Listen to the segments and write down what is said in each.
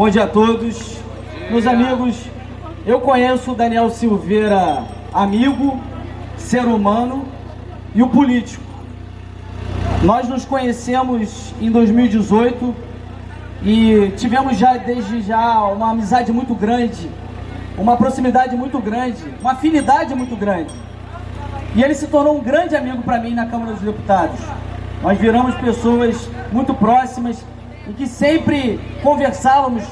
Bom dia a todos. Meus amigos, eu conheço o Daniel Silveira, amigo, ser humano e o político. Nós nos conhecemos em 2018 e tivemos já desde já uma amizade muito grande, uma proximidade muito grande, uma afinidade muito grande. E ele se tornou um grande amigo para mim na Câmara dos Deputados. Nós viramos pessoas muito próximas e que sempre conversávamos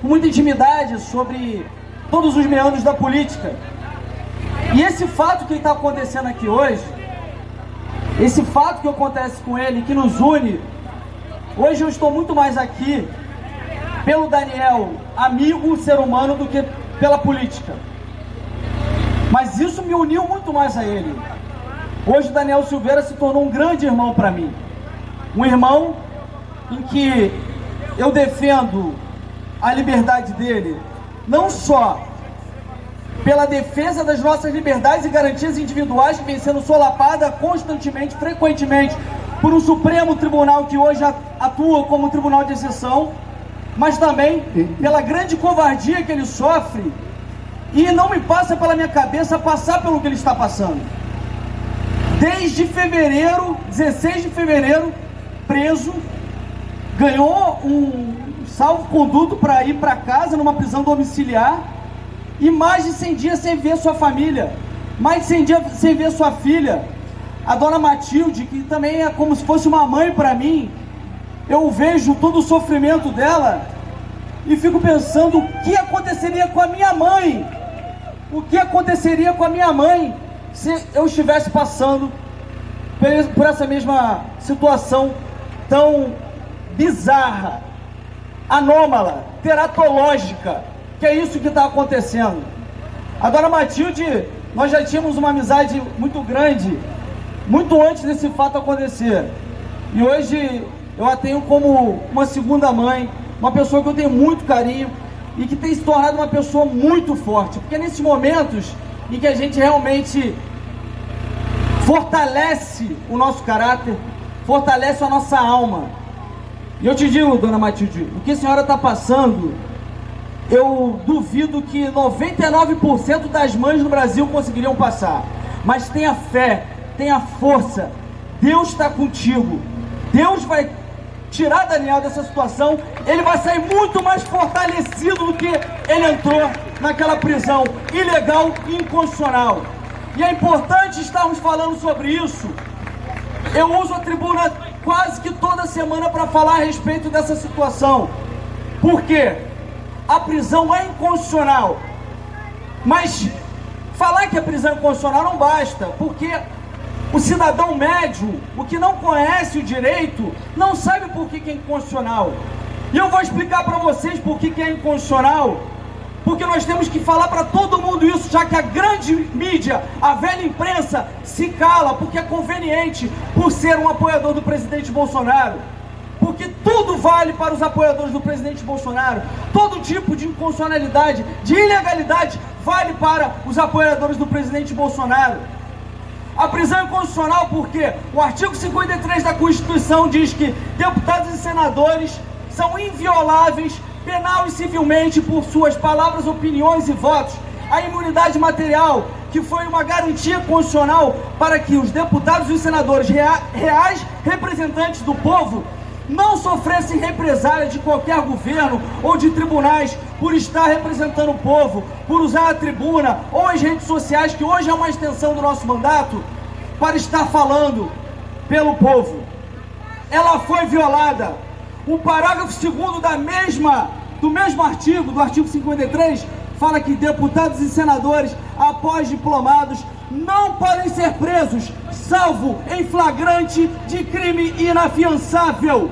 com muita intimidade sobre todos os meandros da política. E esse fato que está acontecendo aqui hoje, esse fato que acontece com ele, que nos une, hoje eu estou muito mais aqui pelo Daniel, amigo, ser humano, do que pela política. Mas isso me uniu muito mais a ele. Hoje Daniel Silveira se tornou um grande irmão para mim. Um irmão em que eu defendo a liberdade dele, não só pela defesa das nossas liberdades e garantias individuais que vem sendo solapada constantemente, frequentemente, por um Supremo Tribunal que hoje atua como tribunal de exceção, mas também pela grande covardia que ele sofre e não me passa pela minha cabeça passar pelo que ele está passando. Desde fevereiro, 16 de fevereiro, preso, ganhou um salvo-conduto para ir para casa numa prisão domiciliar e mais de 100 dias sem ver sua família, mais de 100 dias sem ver sua filha, a dona Matilde, que também é como se fosse uma mãe para mim, eu vejo todo o sofrimento dela e fico pensando o que aconteceria com a minha mãe, o que aconteceria com a minha mãe se eu estivesse passando por essa mesma situação tão bizarra, anômala, teratológica, que é isso que está acontecendo. A dona Matilde, nós já tínhamos uma amizade muito grande, muito antes desse fato acontecer. E hoje eu a tenho como uma segunda mãe, uma pessoa que eu tenho muito carinho e que tem se tornado uma pessoa muito forte. Porque nesses momentos em que a gente realmente fortalece o nosso caráter, fortalece a nossa alma. E eu te digo, dona Matilde, o que a senhora está passando, eu duvido que 99% das mães no Brasil conseguiriam passar. Mas tenha fé, tenha força, Deus está contigo. Deus vai tirar Daniel dessa situação, ele vai sair muito mais fortalecido do que ele entrou naquela prisão ilegal e inconstitucional. E é importante estarmos falando sobre isso. Eu uso a tribuna quase que toda semana para falar a respeito dessa situação. Por quê? A prisão é inconstitucional. Mas falar que a prisão é inconstitucional não basta, porque o cidadão médio, o que não conhece o direito, não sabe por que é inconstitucional. E eu vou explicar para vocês por que é inconstitucional porque nós temos que falar para todo mundo isso, já que a grande mídia, a velha imprensa, se cala, porque é conveniente, por ser um apoiador do presidente Bolsonaro. Porque tudo vale para os apoiadores do presidente Bolsonaro. Todo tipo de inconstitucionalidade, de ilegalidade, vale para os apoiadores do presidente Bolsonaro. A prisão é constitucional porque o artigo 53 da Constituição diz que deputados e senadores são invioláveis penal e civilmente por suas palavras, opiniões e votos, a imunidade material, que foi uma garantia constitucional para que os deputados e senadores reais representantes do povo não sofressem represália de qualquer governo ou de tribunais por estar representando o povo, por usar a tribuna ou as redes sociais, que hoje é uma extensão do nosso mandato, para estar falando pelo povo. Ela foi violada. O parágrafo 2 da mesma do mesmo artigo, do artigo 53, fala que deputados e senadores, após diplomados, não podem ser presos, salvo em flagrante de crime inafiançável.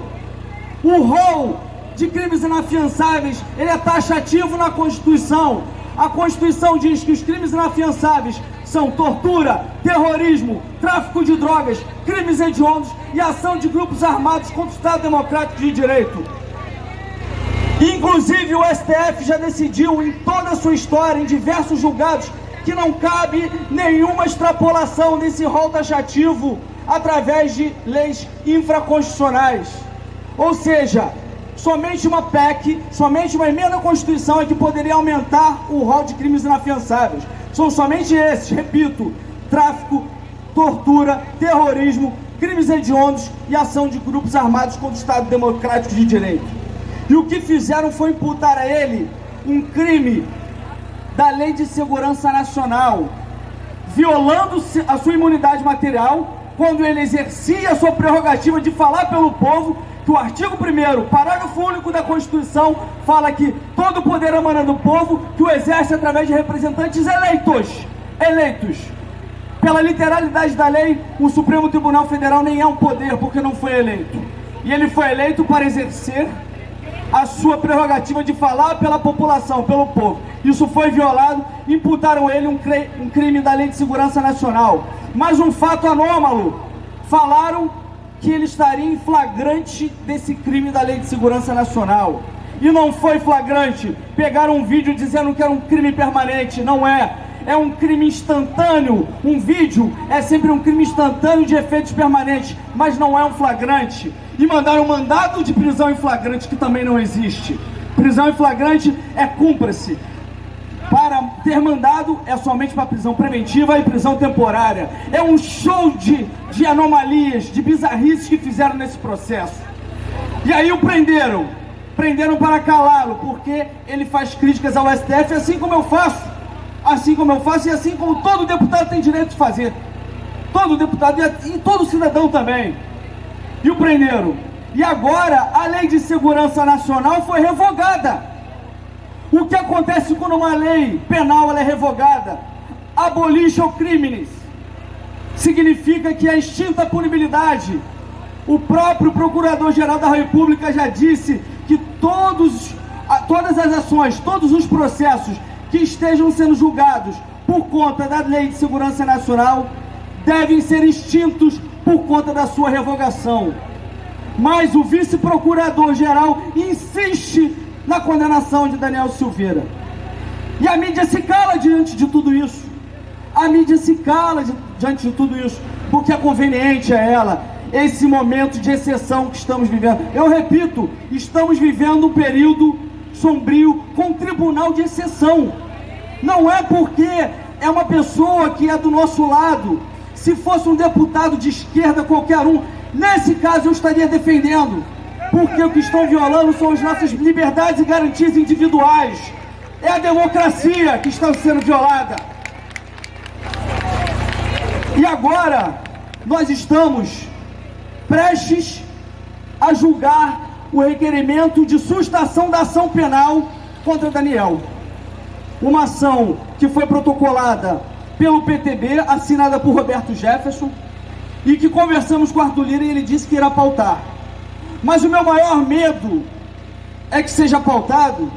O rol de crimes inafiançáveis, ele é taxativo na Constituição. A Constituição diz que os crimes inafiançáveis são tortura, terrorismo, tráfico de drogas, crimes hediondos e ação de grupos armados contra o Estado Democrático de Direito. Inclusive o STF já decidiu em toda a sua história, em diversos julgados, que não cabe nenhuma extrapolação desse rol taxativo através de leis infraconstitucionais. Ou seja, somente uma PEC, somente uma emenda à Constituição é que poderia aumentar o rol de crimes inafiançáveis. São somente esses, repito, tráfico, tortura, terrorismo, crimes hediondos e ação de grupos armados contra o Estado Democrático de Direito. E o que fizeram foi imputar a ele um crime da Lei de Segurança Nacional, violando a sua imunidade material quando ele exercia a sua prerrogativa de falar pelo povo, que o artigo 1 parágrafo único da Constituição, fala que todo o poder emana do povo, que o exerce através de representantes eleitos. Eleitos. Pela literalidade da lei, o Supremo Tribunal Federal nem é um poder, porque não foi eleito. E ele foi eleito para exercer a sua prerrogativa de falar pela população, pelo povo. Isso foi violado, imputaram ele um, um crime da Lei de Segurança Nacional. Mas um fato anômalo, falaram que ele estaria em flagrante desse crime da Lei de Segurança Nacional. E não foi flagrante. Pegaram um vídeo dizendo que era um crime permanente. Não é. É um crime instantâneo. Um vídeo é sempre um crime instantâneo de efeitos permanentes, mas não é um flagrante. E mandaram um mandado de prisão em flagrante, que também não existe. Prisão em flagrante é cúmplice. Para ter mandado é somente para prisão preventiva e prisão temporária. É um show de, de anomalias, de bizarrices que fizeram nesse processo. E aí o prenderam. Prenderam para calá-lo, porque ele faz críticas ao STF, assim como eu faço. Assim como eu faço e assim como todo deputado tem direito de fazer. Todo deputado e todo cidadão também. E o prenderam. E agora a lei de segurança nacional foi revogada. O que acontece quando uma lei penal é revogada? Abolition crimes. Significa que é extinta a punibilidade. O próprio Procurador-Geral da República já disse que todos, todas as ações, todos os processos que estejam sendo julgados por conta da Lei de Segurança Nacional devem ser extintos por conta da sua revogação. Mas o vice-procurador-geral insiste na condenação de Daniel Silveira. E a mídia se cala diante de tudo isso. A mídia se cala diante de tudo isso, porque é conveniente a ela esse momento de exceção que estamos vivendo. Eu repito, estamos vivendo um período sombrio com tribunal de exceção. Não é porque é uma pessoa que é do nosso lado. Se fosse um deputado de esquerda, qualquer um, nesse caso eu estaria defendendo porque o que estão violando são as nossas liberdades e garantias individuais. É a democracia que está sendo violada. E agora, nós estamos prestes a julgar o requerimento de sustação da ação penal contra Daniel. Uma ação que foi protocolada pelo PTB, assinada por Roberto Jefferson, e que conversamos com Arthur Lira e ele disse que irá pautar. Mas o meu maior medo é que seja pautado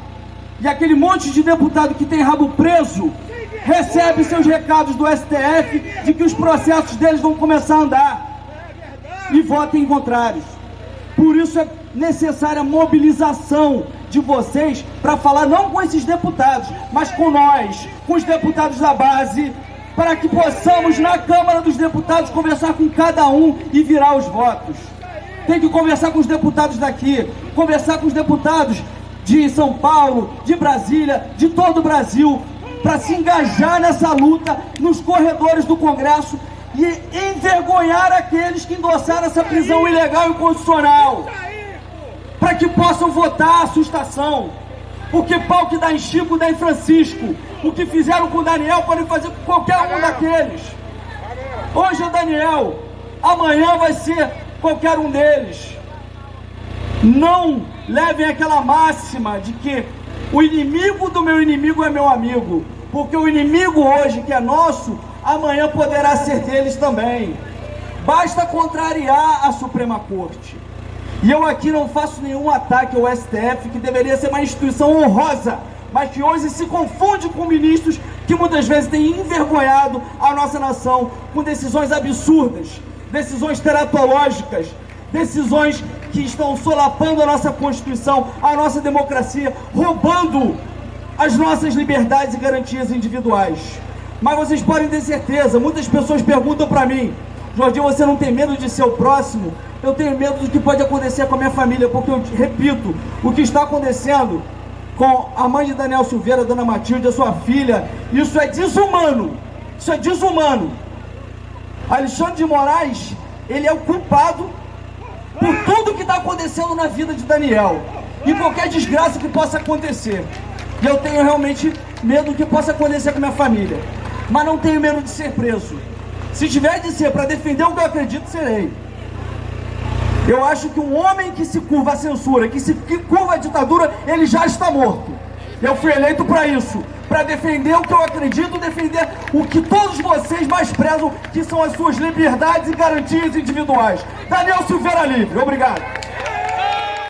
e aquele monte de deputado que tem rabo preso recebe seus recados do STF de que os processos deles vão começar a andar e votem contrários. Por isso é necessária mobilização de vocês para falar não com esses deputados, mas com nós, com os deputados da base, para que possamos na Câmara dos Deputados conversar com cada um e virar os votos. Tem que conversar com os deputados daqui, conversar com os deputados de São Paulo, de Brasília, de todo o Brasil, para se engajar nessa luta nos corredores do Congresso e envergonhar aqueles que endossaram essa prisão ilegal e inconstitucional, para que possam votar a sustação. Porque pau que dá em Chico, dá em Francisco. O que fizeram com o Daniel podem fazer com qualquer um daqueles. Hoje é o Daniel, amanhã vai ser qualquer um deles. Não levem aquela máxima de que o inimigo do meu inimigo é meu amigo, porque o inimigo hoje que é nosso, amanhã poderá ser deles também. Basta contrariar a Suprema Corte. E eu aqui não faço nenhum ataque ao STF, que deveria ser uma instituição honrosa, mas que hoje se confunde com ministros que muitas vezes têm envergonhado a nossa nação com decisões absurdas decisões teratológicas, decisões que estão solapando a nossa Constituição, a nossa democracia, roubando as nossas liberdades e garantias individuais. Mas vocês podem ter certeza, muitas pessoas perguntam para mim, Jorginho, você não tem medo de ser o próximo? Eu tenho medo do que pode acontecer com a minha família, porque eu repito, o que está acontecendo com a mãe de Daniel Silveira, Dona Matilde, a sua filha, isso é desumano. Isso é desumano. Alexandre de Moraes, ele é o culpado por tudo que está acontecendo na vida de Daniel e qualquer desgraça que possa acontecer. E eu tenho realmente medo do que possa acontecer com minha família. Mas não tenho medo de ser preso. Se tiver de ser para defender o que eu acredito, serei. Eu acho que um homem que se curva à censura, que se que curva à ditadura, ele já está morto. Eu fui eleito para isso, para defender o que eu acredito, defender o que todos vocês mais prezam, que são as suas liberdades e garantias individuais. Daniel Silveira Livre, obrigado.